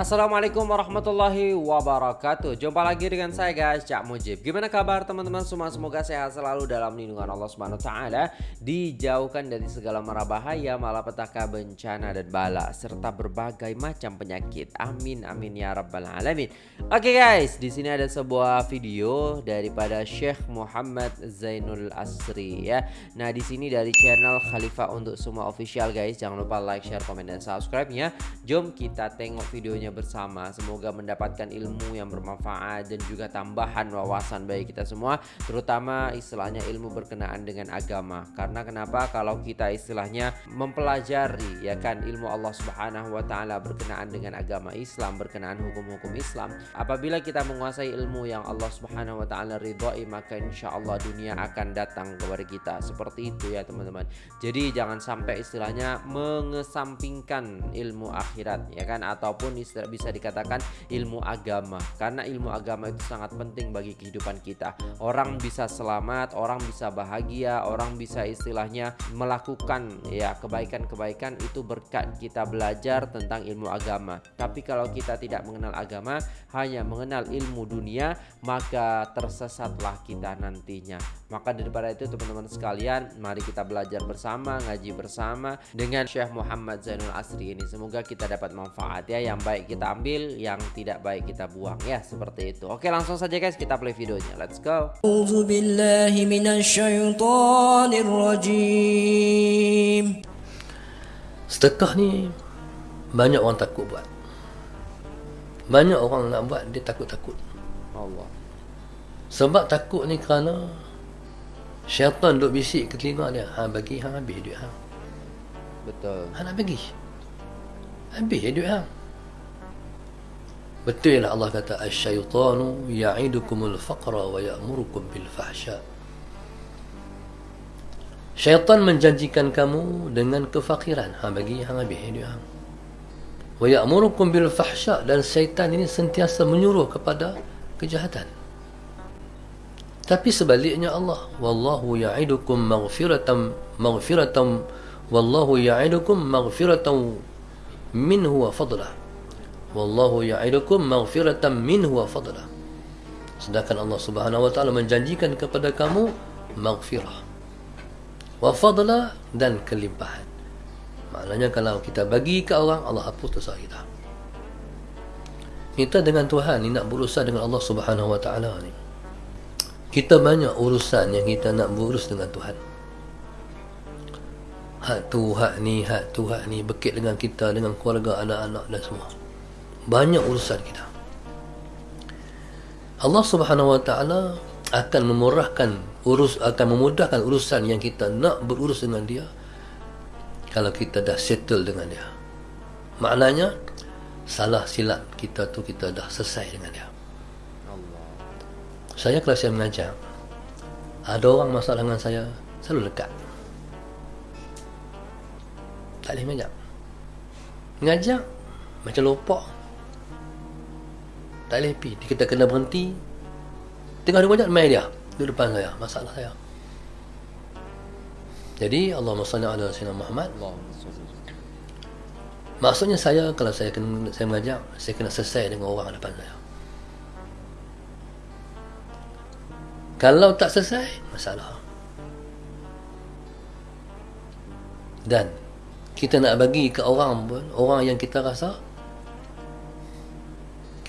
Assalamualaikum warahmatullahi wabarakatuh. Jumpa lagi dengan saya guys Cak Mujib. Gimana kabar teman-teman semua? Semoga sehat selalu dalam lindungan Allah Subhanahu Taala. Dijauhkan dari segala mara bahaya Malapetaka bencana dan bala Serta berbagai macam penyakit. Amin amin ya rabbal alamin. Oke guys di sini ada sebuah video Daripada Syekh Muhammad Zainul Asri ya. Nah di sini dari channel Khalifah untuk semua official guys. Jangan lupa like, share, komen, dan subscribe nya Jom kita tengok videonya bersama. Semoga mendapatkan ilmu yang bermanfaat dan juga tambahan wawasan bagi kita semua Terutama istilahnya ilmu berkenaan dengan agama. Karena kenapa? Kalau kita istilahnya mempelajari ya kan ilmu Allah subhanahu wa ta'ala berkenaan dengan agama Islam Berkenaan hukum-hukum Islam Apabila kita menguasai ilmu yang Allah subhanahu wa ta'ala ridhoi Maka insya Allah dunia akan datang kepada kita. Seperti itu ya teman-teman. Jadi jangan sampai istilahnya mengesampingkan ilmu akhirat ya kan Ataupun istilah bisa dikatakan ilmu agama. Karena ilmu agama itu sangat penting bagi kehidupan kita. Orang bisa selamat orang bisa bahagia orang bisa istilahnya melakukan ya kebaikan-kebaikan. Itu berkat kita belajar tentang ilmu agama. Tapi kalau kita tidak mengenal agama hanya mengenal ilmu dunia maka tersesatlah kita nantinya. Maka daripada itu teman-teman sekalian mari kita belajar bersama ngaji bersama dengan Syekh Muhammad Zainul Asri ini. Semoga kita dapat manfaat ya yang baik kita ambil yang tidak baik kita buang. Ya seperti itu. Oke langsung saja guys. Kita play videonya. Let's go. Sedekah ni banyak orang takut buat. Banyak orang nak buat dia takut-takut. Allah. Sebab takut ni kerana syaitan duk bisik ke telinga dia. Ha bagi hang habis duit hang betul. Ha nak bagi. Habis duit hang Betul lah Allah kata asyaitanu ya'idukumul faqra wa ya'murukum bil fahsya. Syaitan menjanjikan kamu dengan kefakiran. Ha bagi hang habis duit hang. Wa ya'murukum bil fahsya dan syaitan ini sentiasa menyuruh kepada kejahatan. Tapi sebaliknya Allah, wallahu ya'idukum maghfiratan maghfiratan wallahu ya'idukum maghfiratan minhu wa fadlah. Wallahu ya'idukum maghfiratan minhu wa fadla. Sedangkan Allah Subhanahu wa taala menjanjikan kepada kamu maghfirah. Wa fadla dan kelimpahan. Maknanya kalau kita bagi ke orang Allah hapus dosa kita. Kita dengan Tuhan ni nak berurusan dengan Allah Subhanahu wa taala ni. Kita banyak urusan yang kita nak berurus dengan Tuhan. Hak tu, hak ni, hak tu, hak ni bekit dengan kita, dengan keluarga, anak-anak dan semua banyak urusan kita. Allah Subhanahu Wa Taala akan memurahkan urus akan memudahkan urusan yang kita nak berurus dengan dia kalau kita dah settle dengan dia. Maknanya salah silap kita tu kita dah selesai dengan dia. Allah. saya kalau saya mengajar ada orang masalah dengan saya selalu dekat tak boleh mengajar. Mengajar macam lopak tak boleh pergi. Kita kena berhenti. Tengah dia banyak main dia. Di depan saya. Masalah saya. Jadi Allah salli ala sayyidina Muhammad. Maksudnya saya kalau saya kena saya mengajar saya kena selesai dengan orang depan saya. Kalau tak selesai masalah. Dan kita nak bagi ke orang pun orang yang kita rasa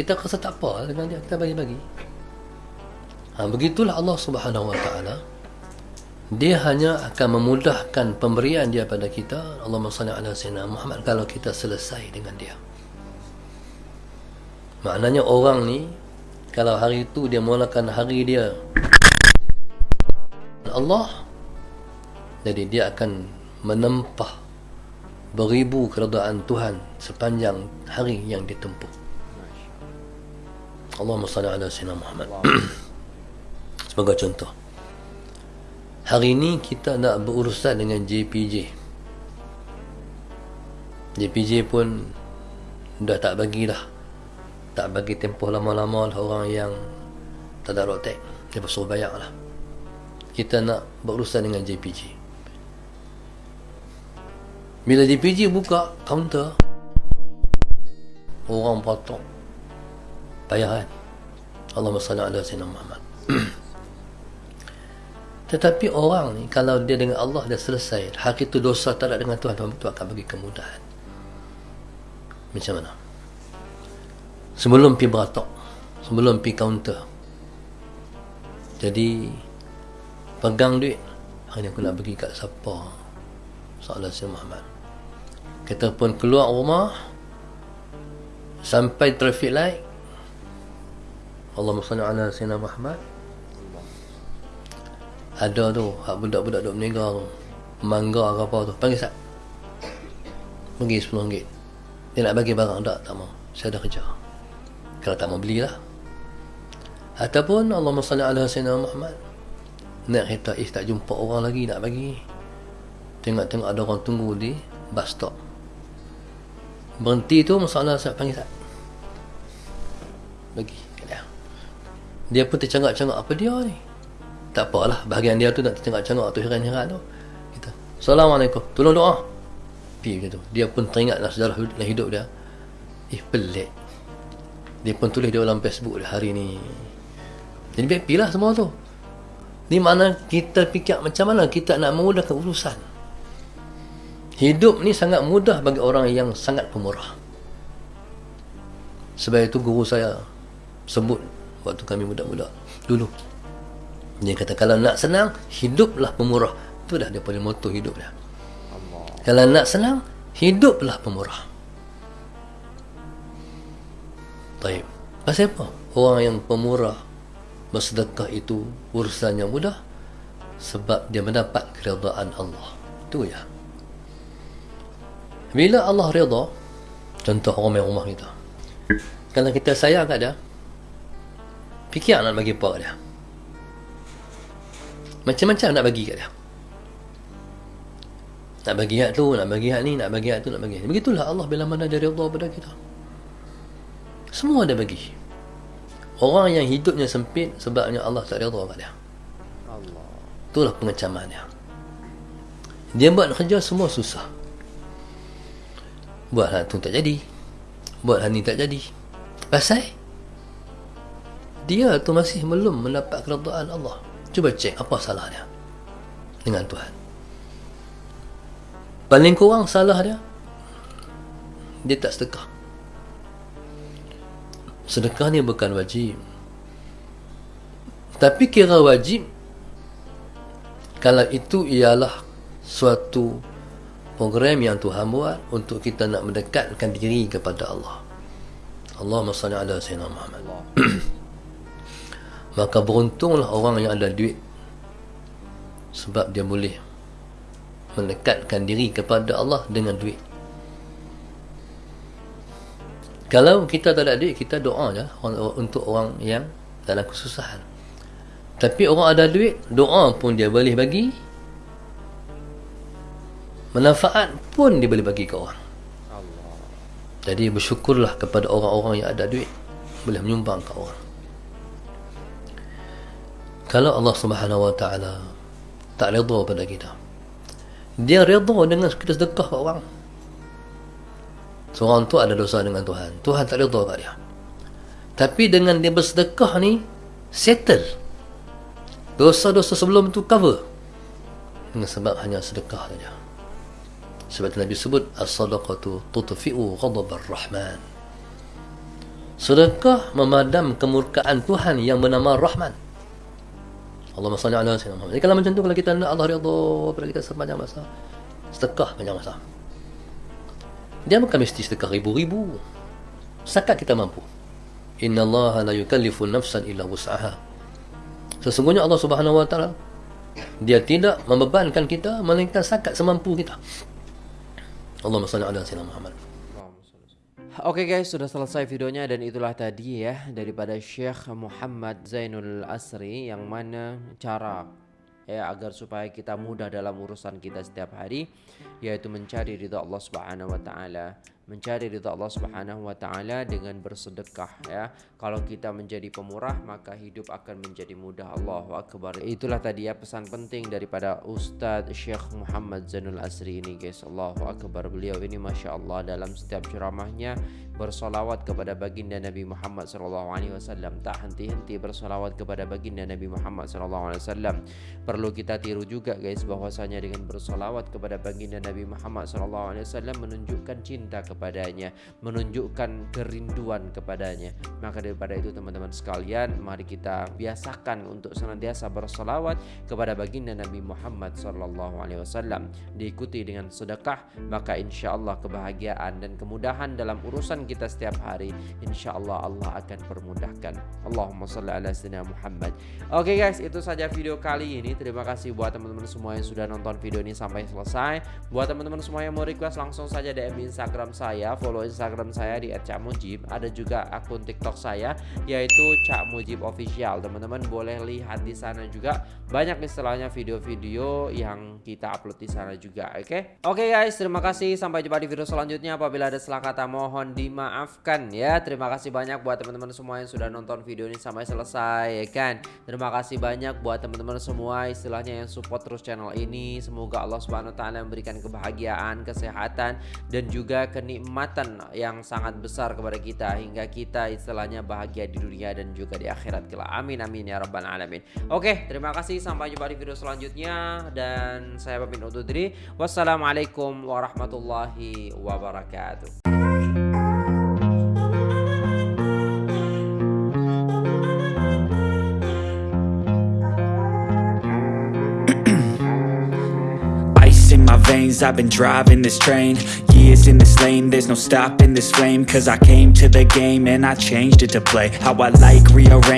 kita rasa tak apa dengan dia kita bagi-bagi. Ha, begitulah Allah subhanahu wa ta'ala. Dia hanya akan memudahkan pemberian dia pada kita. Allah salli ala sayyidina Muhammad kalau kita selesai dengan dia. Maknanya orang ni kalau hari itu dia mulakan hari dia Allah jadi dia akan menempah beribu keredaan Tuhan sepanjang hari yang ditempuh Allahumma salli ala sayyidina Muhammad. Sebagai contoh. Hari ini kita nak berurusan dengan JPJ JPJ pun dah tak bagi dah tak bagi tempoh lama-lama lah orang yang tak ada rotek. Dia bersuruh bayar lah kita nak berurusan dengan JPJ bila JPJ buka kaunter orang potong payah kan? Allahumma salli ala sayyidina Muhammad. Tetapi orang ni kalau dia dengan Allah dah selesai hak itu dosa tak ada dengan Tuhan Tuhan itu akan bagi kemudahan. Macam mana? Sebelum pi beratok sebelum pi counter jadi pegang duit hari ni aku nak bagi kat siapa? Soalan si Muhammad. Kita pun keluar rumah sampai traffic light Allahumma salli ala sayyidina Muhammad. Ada tu hak budak-budak duk berniaga tu. Mangga ke apa tu. Panggil sat pergi RM10 dia nak bagi barang tak? Tak mau saya dah kerja kalau tak mau belilah. Ataupun Allahumma salli ala sayyidina Muhammad. Nak kereta is tak jumpa orang lagi nak bagi. Tengok-tengok ada orang tunggu di bus stop. Berhenti tu masalah saya panggil sat bagi dia dia pun tercengak-cengak apa dia ni? Tak apalah bahagian dia tu nak tercengak-cengak tu heran-heran tu. Kita Assalamualaikum. Tolong doa. Pi macam tu. Dia pun teringatlah sejarah hidup dia. Eh pelik. Dia pun tulis di dalam Facebook dia hari ni. Jadi baik lah semua tu. Ni mana kita fikir macam mana kita nak memudahkan urusan. Hidup ni sangat mudah bagi orang yang sangat pemurah. Sebab itu guru saya sebut waktu kami budak-budak dulu dia kata kalau nak senang hiduplah pemurah. Itu dah dia punya moto hidup dia. Allah. Kalau nak senang hiduplah pemurah. Baik. Pasal apa? Orang yang pemurah bersedekah itu urusannya mudah sebab dia mendapat keridaan Allah. Itu ya. Bila Allah redha, contoh orang main rumah kita. Kalau kita sayang kat dia, fikir nak bagi apa dia. Macam-macam nak bagi kat dia. Nak bagi hak tu Nak bagi hak ni Nak bagi hak tu Nak bagi hak ni. Begitulah Allah Bila mana dia reda pada kita. Semua dia bagi. Orang yang hidupnya sempit Sebabnya Allah tak reda kat dia. Allah. Itulah pengecaman dia. Dia buat kerja semua susah. Buat hal tu tak jadi. Buat hal ni tak jadi. Pasal Dia tu masih belum mendapat keredaan Allah Cuba cek apa salah dia dengan Tuhan. Paling kurang salah dia, dia tak sedekah. Sedekah ni bukan wajib. Tapi kira wajib kalau itu ialah suatu program yang Tuhan buat untuk kita nak mendekatkan diri kepada Allah. Allahumma salli ala sayyidina Muhammad. maka beruntunglah orang yang ada duit. Sebab dia boleh mendekatkan diri kepada Allah dengan duit. Kalau kita tak ada duit kita doa je untuk orang yang dalam kesusahan. Tapi orang ada duit doa pun dia boleh bagi. Manfaat pun dia boleh bagi ke orang. Jadi bersyukurlah kepada orang-orang yang ada duit. Boleh menyumbang ke orang kalau Allah Subhanahu Wa Taala tak redha pada kita dia redha dengan kita sedekah kat orang. Seorang tu ada dosa dengan Tuhan. Tuhan tak redha kat dia. Tapi dengan dia bersedekah ni settle. Dosa-dosa sebelum tu cover. Dengan sebab hanya sedekah saja. Sebab Nabi sebut as-sadaqatu tutfi'u ghadab ar-rahman. Sedekah memadam kemurkaan Tuhan yang bernama Rahman Allahumma salli ala sayyidina Muhammad. Jadi kalau macam tu kalau kita nak Allah ridha pada kita sepanjang masa. Sedekah panjang masa. Dia bukan mesti sedekah ribu-ribu. Sakat kita mampu. Inna Allah la yukallifu nafsan illa wus'aha. Sesungguhnya Allah Subhanahu wa taala dia tidak membebankan kita melainkan sakat semampu kita. Allahumma salli ala sayyidina Muhammad. Oke okay guys, sudah selesai videonya dan itulah tadi ya daripada Syekh Muhammad Zainul Asri yang mana cara ya agar supaya kita mudah dalam urusan kita setiap hari yaitu mencari ridha Allah Subhanahu wa taala mencari ridha Allah Subhanahu wa taala dengan bersedekah ya. Kalau kita menjadi pemurah maka hidup akan menjadi mudah. Allahu akbar. Itulah tadi ya pesan penting daripada Ustadz Syekh Muhammad Zainul Asri ini guys. Allahu akbar. Beliau ini Masya Allah dalam setiap ceramahnya bersolawat kepada baginda Nabi Muhammad wasallam tak henti-henti bersolawat kepada baginda Nabi Muhammad wasallam perlu kita tiru juga guys bahwasanya dengan bersolawat kepada baginda Nabi Muhammad wasallam menunjukkan cinta kepadanya menunjukkan kerinduan kepadanya. Maka daripada itu teman-teman sekalian mari kita biasakan untuk senantiasa bersolawat kepada baginda Nabi Muhammad wasallam. Diikuti dengan sedekah maka insyaallah kebahagiaan dan kemudahan dalam urusan kita setiap hari insyaallah Allah akan permudahkan. Allahumma salli ala sayyidina Muhammad. Oke okay guys itu saja video kali ini. Terima kasih buat teman-teman semua yang sudah nonton video ini sampai selesai. Buat teman-teman semua yang mau request langsung saja DM Instagram saya follow Instagram saya di @cakmujib. Ada juga akun TikTok saya yaitu Cak Mujib Official. Teman-teman boleh lihat di sana juga. Banyak istilahnya video-video yang kita upload di sana juga oke? Okay? oke okay guys terima kasih. Sampai jumpa di video selanjutnya. Apabila ada salah kata mohon di dimaafkan ya. Terima kasih banyak buat teman-teman semua yang sudah nonton video ini sampai selesai ya kan? Terima kasih banyak buat teman-teman semua istilahnya yang support terus channel ini. Semoga Allah subhanahu wa ta'ala memberikan kebahagiaan, kesehatan dan juga kenikmatan yang sangat besar kepada kita Hingga kita istilahnya bahagia di dunia dan juga di akhirat kelak. Amin amin ya rabbal alamin. Oke terima kasih. Sampai jumpa di video selanjutnya. Dan saya pamit undur diri. Wassalamualaikum warahmatullahi wabarakatuh veins I've been driving this train Years in this lane. There's no stopping this flame Cause I came to the game And I changed it to play. How I like rearrange